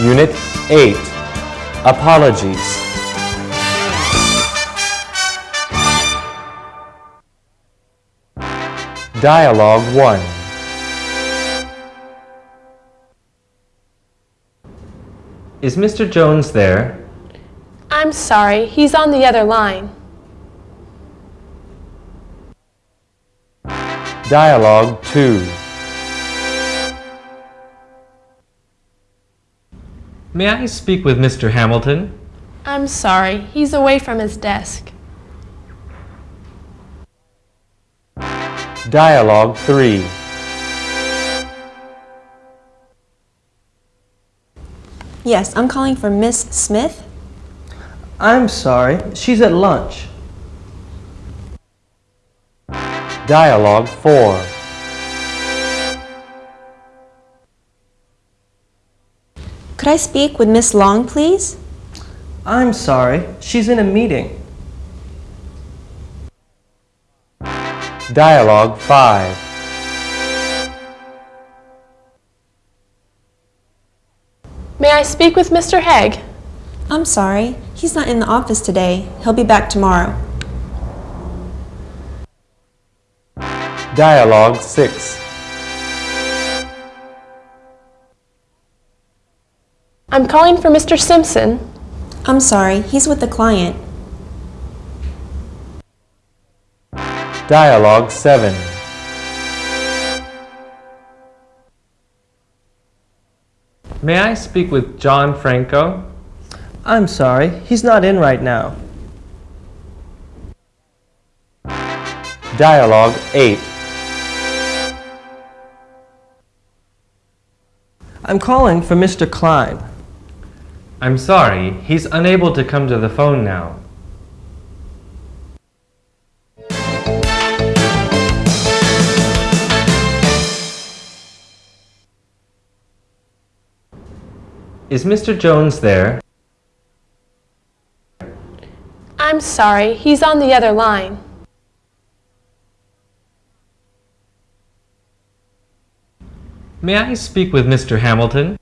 Unit 8 Apologies. Dialogue 1 Is Mr. Jones there? I'm sorry, he's on the other line. Dialogue 2 May I speak with Mr. Hamilton? I'm sorry, he's away from his desk. Dialogue 3 Yes, I'm calling for Miss Smith. I'm sorry, she's at lunch. Dialogue 4 Could I speak with Miss Long, please? I'm sorry, she's in a meeting. Dialogue 5 May I speak with Mr. Haig? I'm sorry, he's not in the office today. He'll be back tomorrow. Dialogue 6 I'm calling for Mr. Simpson. I'm sorry, he's with the client. Dialogue 7 May I speak with John Franco? I'm sorry, he's not in right now. Dialogue 8 I'm calling for Mr. Klein. I'm sorry, he's unable to come to the phone now. Is Mr. Jones there? I'm sorry, he's on the other line. May I speak with Mr. Hamilton?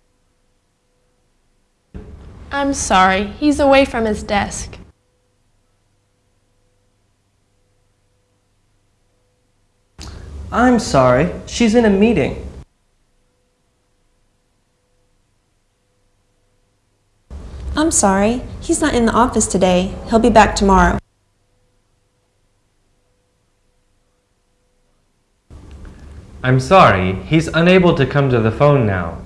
I'm sorry, he's away from his desk. I'm sorry, she's in a meeting. I'm sorry, he's not in the office today. He'll be back tomorrow. I'm sorry, he's unable to come to the phone now.